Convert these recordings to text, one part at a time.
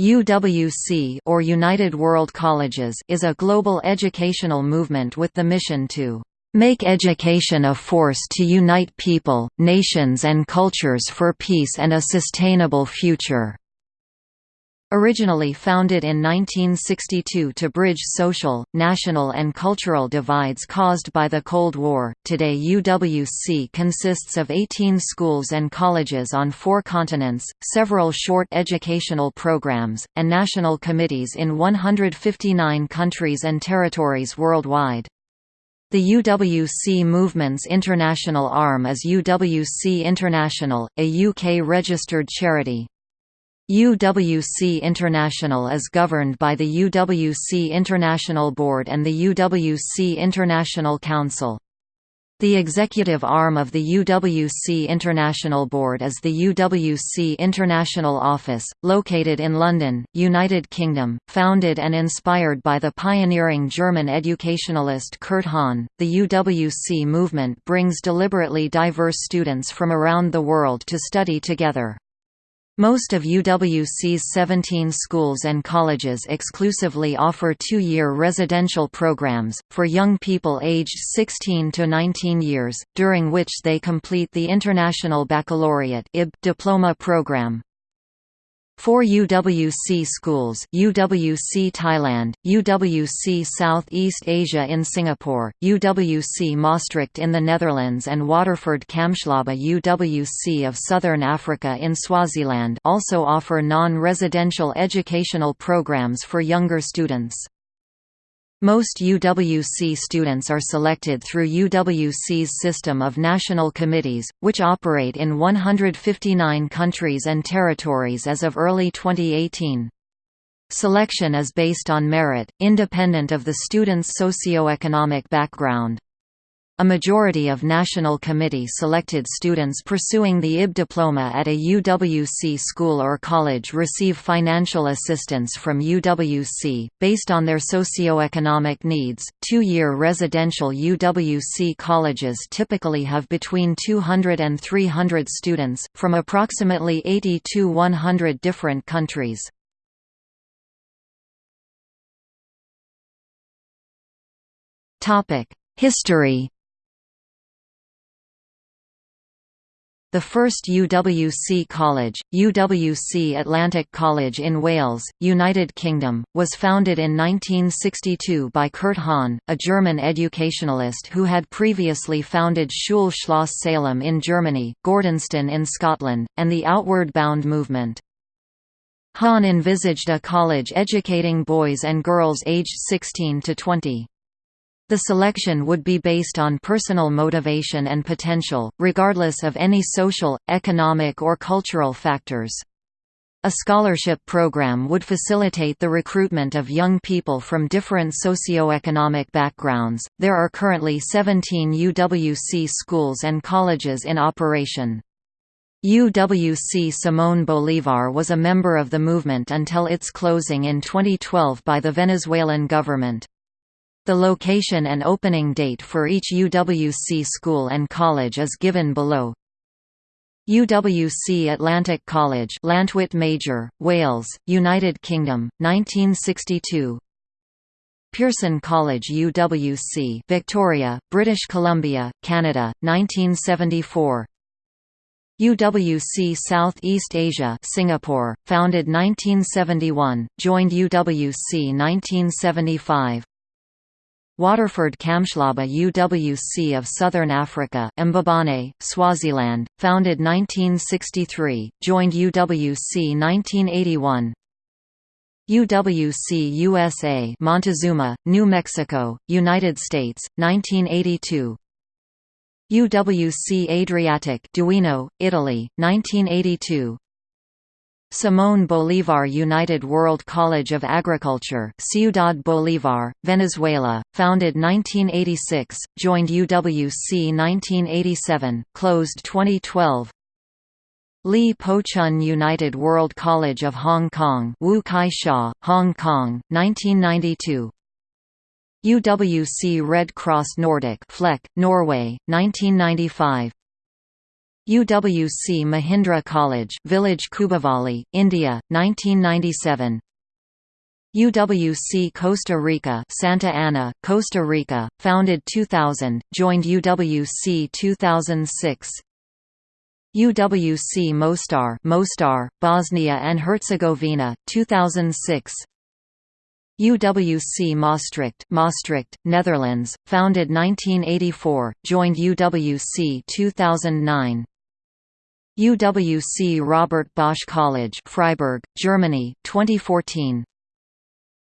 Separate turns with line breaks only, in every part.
UWC or United World Colleges is a global educational movement with the mission to make education a force to unite people, nations and cultures for peace and a sustainable future. Originally founded in 1962 to bridge social, national and cultural divides caused by the Cold War, today UWC consists of 18 schools and colleges on four continents, several short educational programs, and national committees in 159 countries and territories worldwide. The UWC movement's international arm is UWC International, a UK-registered charity. UWC International is governed by the UWC International Board and the UWC International Council. The executive arm of the UWC International Board is the UWC International Office, located in London, United Kingdom. Founded and inspired by the pioneering German educationalist Kurt Hahn, the UWC movement brings deliberately diverse students from around the world to study together. Most of UWC's 17 schools and colleges exclusively offer two-year residential programs, for young people aged 16 to 19 years, during which they complete the International Baccalaureate diploma program. Four UWC schools UWC Thailand, UWC Southeast Asia in Singapore, UWC Maastricht in the Netherlands and Waterford Kamhlaba UWC of Southern Africa in Swaziland also offer non-residential educational programs for younger students. Most UWC students are selected through UWC's system of national committees, which operate in 159 countries and territories as of early 2018. Selection is based on merit, independent of the student's socio-economic background. A majority of National Committee selected students pursuing the IB diploma at a UWC school or college receive financial assistance from UWC, based on their socio-economic needs. Two year residential UWC colleges typically have between 200 and 300 students, from approximately 80 to 100 different countries. History The first UWC college, UWC Atlantic College in Wales, United Kingdom, was founded in 1962 by Kurt Hahn, a German educationalist who had previously founded Schule Schloss Salem in Germany, Gordonstoun in Scotland, and the Outward Bound movement. Hahn envisaged a college educating boys and girls aged 16 to 20. The selection would be based on personal motivation and potential, regardless of any social, economic or cultural factors. A scholarship program would facilitate the recruitment of young people from different socio-economic backgrounds. There are currently 17 UWC schools and colleges in operation. UWC Simón Bolívar was a member of the movement until its closing in 2012 by the Venezuelan government. The location and opening date for each UWC school and college is given below. UWC Atlantic College Lantwit Major, Wales, United Kingdom, 1962 Pearson College UWC Victoria, British Columbia, Canada, 1974 UWC South East Asia Singapore, founded 1971, joined UWC 1975 Waterford Kamhlaba UWC of Southern Africa Mbabane, Swaziland, founded 1963, joined UWC 1981 UWC USA Montezuma, New Mexico, United States, 1982 UWC Adriatic Duino, Italy, 1982 Simón Bolívar United World College of Agriculture Ciudad Bolívar, Venezuela, founded 1986, joined UWC 1987, closed 2012 Li Po Chun United World College of Hong Kong Wu Kai Hong Kong, 1992 UWC Red Cross Nordic Flekke, Norway, 1995 UWC Mahindra College Village Khubavali, India, 1997 UWC Costa Rica Santa Ana, Costa Rica, founded 2000, joined UWC 2006 UWC Mostar Mostar, Bosnia and Herzegovina, 2006 UWC Maastricht Maastricht, Netherlands, founded 1984, joined UWC 2009 UWC Robert Bosch College Freiburg, Germany, 2014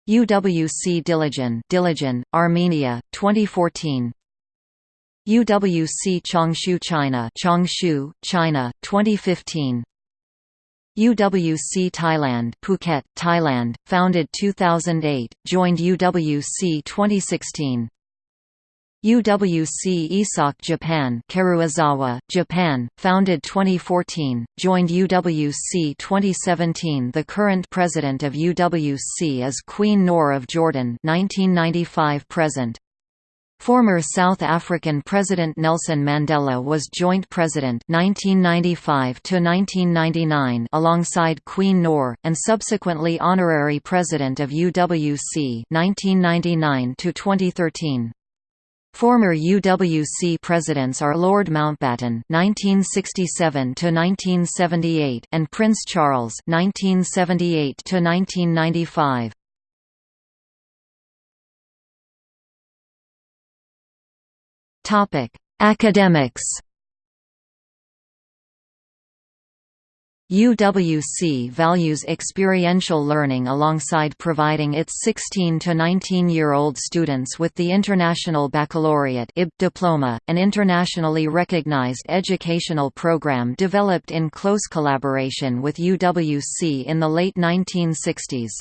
UWC Dilijan Dilijan, Armenia, 2014 UWC Changshu China Changshu, China, 2015 UWC Thailand Phuket, Thailand, founded 2008, joined UWC 2016 UWC Isak Japan Karuizawa, Japan, founded 2014, joined UWC 2017 The current president of UWC is Queen Noor of Jordan 1995 present. Former South African President Nelson Mandela was joint president 1995 to 1999 alongside Queen Noor and subsequently honorary president of UWC 1999 to 2013. Former UWC presidents are Lord Mountbatten (1967–1978) and Prince Charles (1978–1995). Topic: Academics. UWC values experiential learning alongside providing its 16 to 19-year-old students with the International Baccalaureate IB diploma, an internationally recognized educational program developed in close collaboration with UWC in the late 1960s.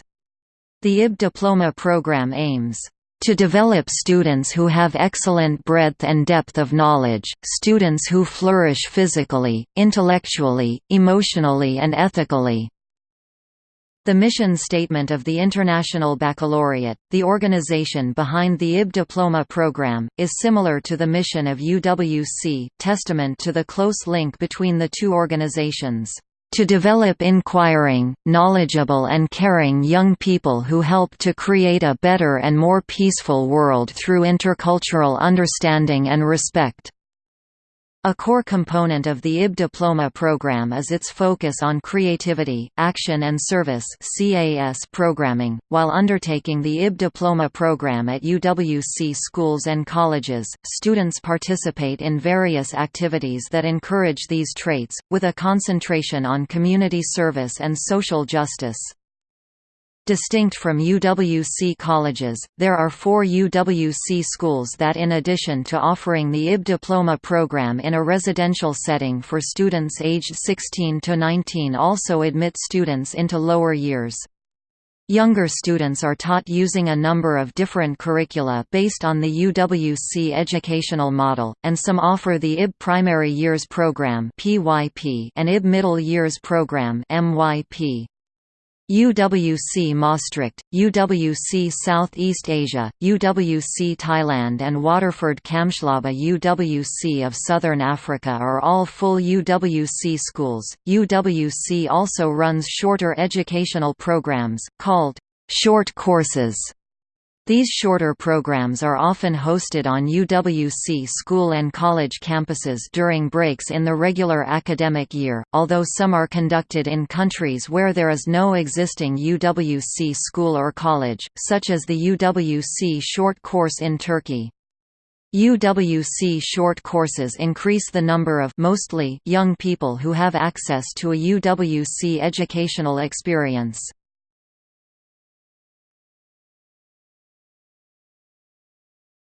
The IB diploma program aims to develop students who have excellent breadth and depth of knowledge, students who flourish physically, intellectually, emotionally and ethically. The mission statement of the International Baccalaureate, the organization behind the IB diploma program, is similar to the mission of UWC, testament to the close link between the two organizations to develop inquiring, knowledgeable and caring young people who help to create a better and more peaceful world through intercultural understanding and respect. A core component of the IB diploma program is its focus on creativity, action and service programming. While undertaking the IB diploma program at UWC schools and colleges, students participate in various activities that encourage these traits, with a concentration on community service and social justice. Distinct from UWC colleges, there are four UWC schools that in addition to offering the IB diploma program in a residential setting for students aged 16 to 19 also admit students into lower years. Younger students are taught using a number of different curricula based on the UWC educational model, and some offer the IB Primary Years Program and IB Middle Years Program MYP. UWC Maastricht, UWC Southeast Asia, UWC Thailand and Waterford Kamhlaba UWC of Southern Africa are all full UWC schools. UWC also runs shorter educational programs, called short courses these shorter programs are often hosted on UWC school and college campuses during breaks in the regular academic year, although some are conducted in countries where there is no existing UWC school or college, such as the UWC short course in Turkey. UWC short courses increase the number of mostly young people who have access to a UWC educational experience.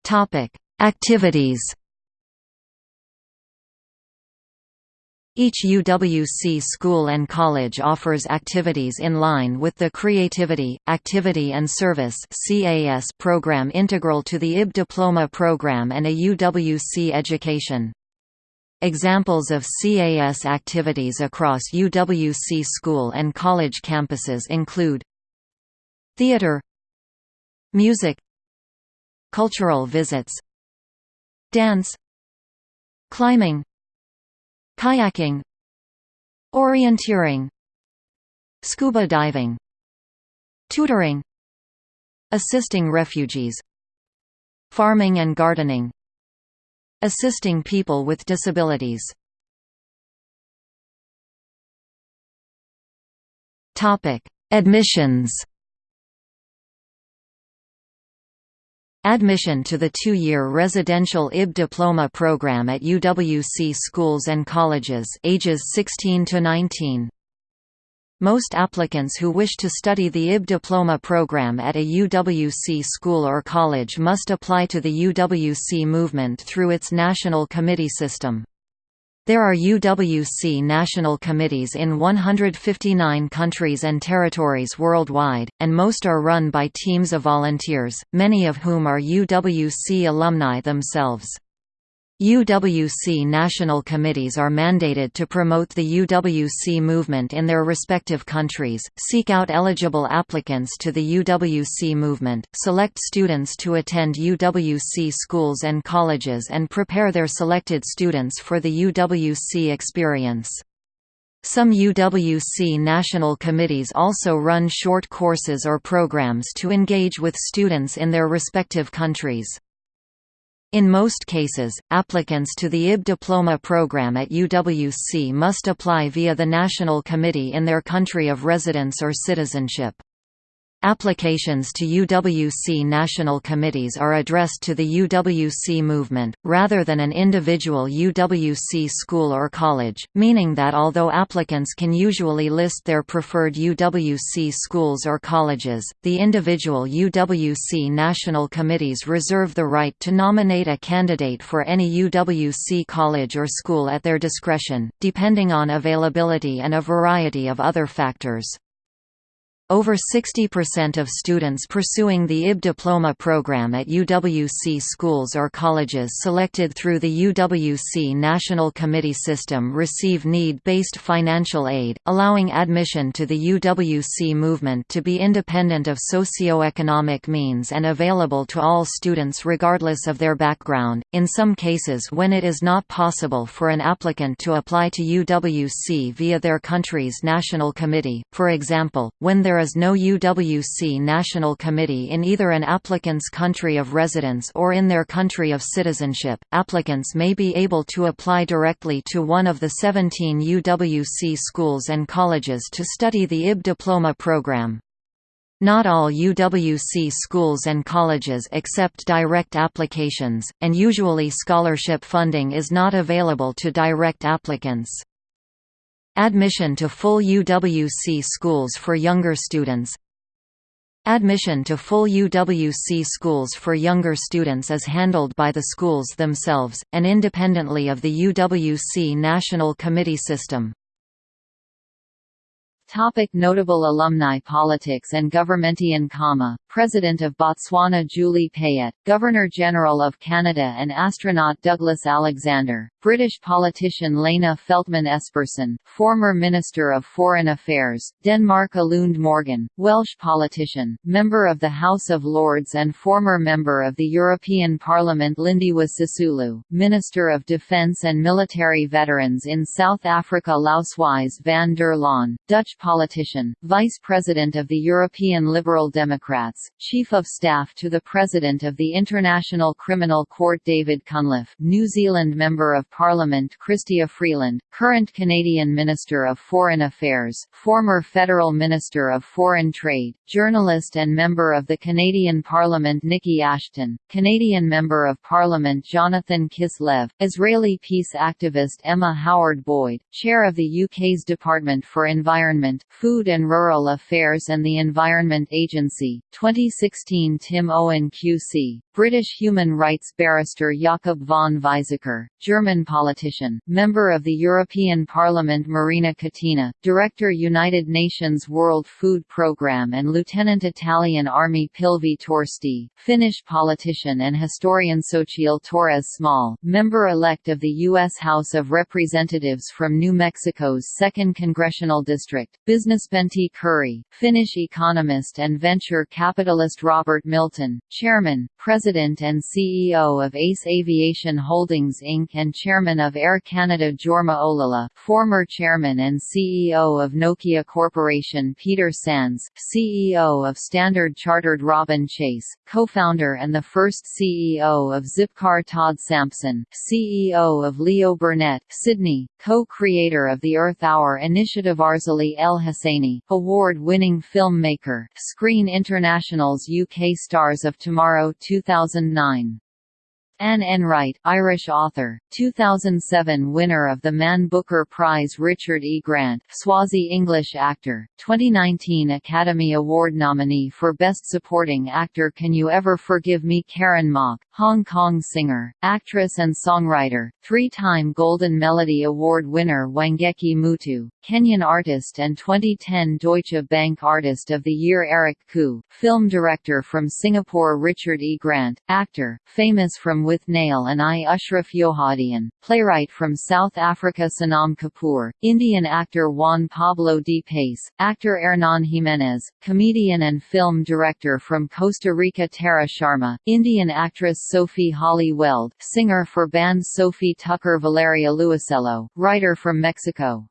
Topic: Activities. Each UWC school and college offers activities in line with the Creativity, Activity and Service (CAS) program integral to the IB Diploma program and a UWC education. Examples of CAS activities across UWC school and college campuses include Theater Music Cultural visits Dance Climbing kayaking orienteering scuba diving tutoring assisting refugees farming and gardening assisting people with disabilities. Topic admissions Admission to the two-year residential IB diploma program at UWC schools and colleges ages 16 to 19. Most applicants who wish to study the IB diploma program at a UWC school or college must apply to the UWC movement through its national committee system. There are UWC national committees in 159 countries and territories worldwide, and most are run by teams of volunteers, many of whom are UWC alumni themselves. UWC national committees are mandated to promote the UWC movement in their respective countries, seek out eligible applicants to the UWC movement, select students to attend UWC schools and colleges and prepare their selected students for the UWC experience. Some UWC national committees also run short courses or programs to engage with students in their respective countries. In most cases, applicants to the IB diploma program at UWC must apply via the National Committee in their country of residence or citizenship. Applications to UWC national committees are addressed to the UWC movement, rather than an individual UWC school or college, meaning that although applicants can usually list their preferred UWC schools or colleges, the individual UWC national committees reserve the right to nominate a candidate for any UWC college or school at their discretion, depending on availability and a variety of other factors. Over 60% of students pursuing the IB diploma program at UWC schools or colleges selected through the UWC National Committee system receive need-based financial aid, allowing admission to the UWC movement to be independent of socio-economic means and available to all students regardless of their background. In some cases when it is not possible for an applicant to apply to UWC via their country's national committee, for example, when there is no UWC national committee in either an applicant's country of residence or in their country of citizenship, applicants may be able to apply directly to one of the 17 UWC schools and colleges to study the IB diploma program. Not all UWC schools and colleges accept direct applications, and usually scholarship funding is not available to direct applicants. Admission to full UWC schools for younger students Admission to full UWC schools for younger students is handled by the schools themselves, and independently of the UWC National Committee system.
Topic notable alumni Politics and Governmentian Khama, President of Botswana Julie Payette, Governor-General of Canada and astronaut Douglas Alexander, British politician Lena Feltman Espersen, former Minister of Foreign Affairs, Denmark Eluned Morgan, Welsh politician, member of the House of Lords and former member of the European Parliament Lindiwe Sisulu, Minister of Defence and Military Veterans in South Africa Lousewies van der Laan, Dutch politician, Vice President of the European Liberal Democrats, Chief of Staff to the President of the International Criminal Court David Cunliffe, New Zealand Member of Parliament Chrystia Freeland, current Canadian Minister of Foreign Affairs, former Federal Minister of Foreign Trade, journalist and member of the Canadian Parliament Niki Ashton, Canadian Member of Parliament Jonathan Kislev, Israeli peace activist Emma Howard Boyd, Chair of the UK's Department for Environment, Food and Rural Affairs and the Environment Agency, 2016 Tim Owen QC, British human rights barrister Jakob von Weizsäcker, German politician, member of the European Parliament Marina Catena, Director United Nations World Food Programme and Lieutenant Italian Army Pilvi Torsti, Finnish politician and historian Xochitl Torres Small, member-elect of the U.S. House of Representatives from New Mexico's 2nd Congressional District, business Pentti Kouri, Finnish economist and venture capitalist Robert Milton, Chairman, President President and CEO of ACE Aviation Holdings Inc. and Chairman of Air Canada Jorma Ollila, former Chairman and CEO of Nokia Corporation Peter Sands, CEO of Standard Chartered Robin Chase, co-founder and the first CEO of Zipcar Todd Sampson, CEO of Leo Burnett, Sydney, co-creator of the Earth Hour initiative Arzaceli El Hosseini, award-winning filmmaker, Screen International's UK Stars of Tomorrow 2009. Anne Enright, Irish author, 2007 winner of the Man Booker Prize Richard E. Grant, Swazi English actor, 2019 Academy Award nominee for Best Supporting Actor Can You Ever Forgive Me Karen Mok, Hong Kong singer, actress and songwriter, three-time Golden Melody Award winner Wangechi Mutu, Kenyan artist and 2010 Deutsche Bank Artist of the Year Eric Khoo, film director from Singapore Richard E. Grant, actor, famous from Withnail and I Ashraf Johaardien, playwright from South Africa Sanam Kapoor, Indian actor Juan Pablo Di Pace, actor Hernan Jimenez, comedian and film director from Costa Rica Tara Sharma, Indian actress Sophie Holly Weld, singer for bands Sophie Tucker Valeria Luiselli, writer from Mexico.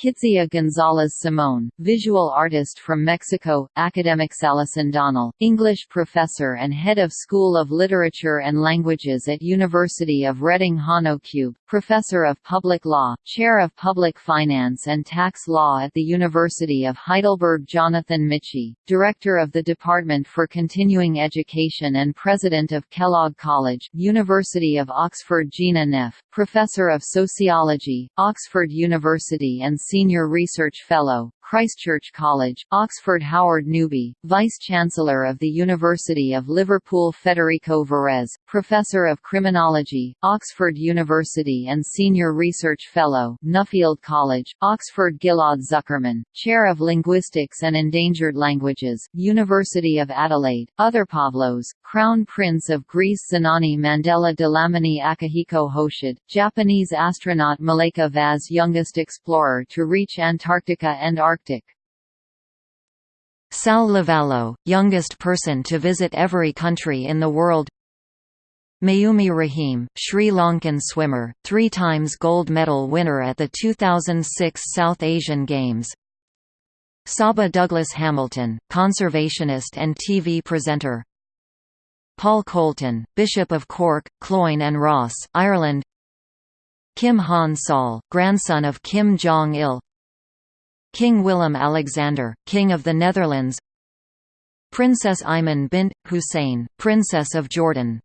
Kitsia Gonzalez Simón, visual artist from Mexico, academic Alison Donnell, English professor and head of School of Literature and Languages at University of Reading Hanno Kube, professor of public law, chair of public finance and tax law at the University of Heidelberg Jonathan Michie, director of the Department for Continuing Education and president of Kellogg College, University of Oxford Gina Neff, professor of sociology, Oxford University and Senior Research Fellow, Christchurch College, Oxford Howard Newby, Vice-Chancellor of the University of Liverpool Federico Varese, Professor of Criminology, Oxford University and Senior Research Fellow, Nuffield College, Oxford Gilad Zuckermann, Chair of Linguistics and Endangered Languages, University of Adelaide, Other Pavlos, Crown Prince of Greece Zenani Mandela Dlamini Akihiko Hoshide, Japanese astronaut Malika Vaz youngest explorer to reach Antarctica and Arctic
Sal Lavallo, youngest person to visit every country in the world. Mayumi Raheem, Sri Lankan swimmer, three times gold medal winner at the 2006 South Asian Games. Saba Douglas Hamilton, conservationist and TV presenter. Paul Colton, Bishop of Cork, Cloyne and Ross, Ireland. Kim Han Sol, grandson of Kim Jong-il King Willem-Alexander, King of the Netherlands Princess Iman bint, Hussein, Princess of Jordan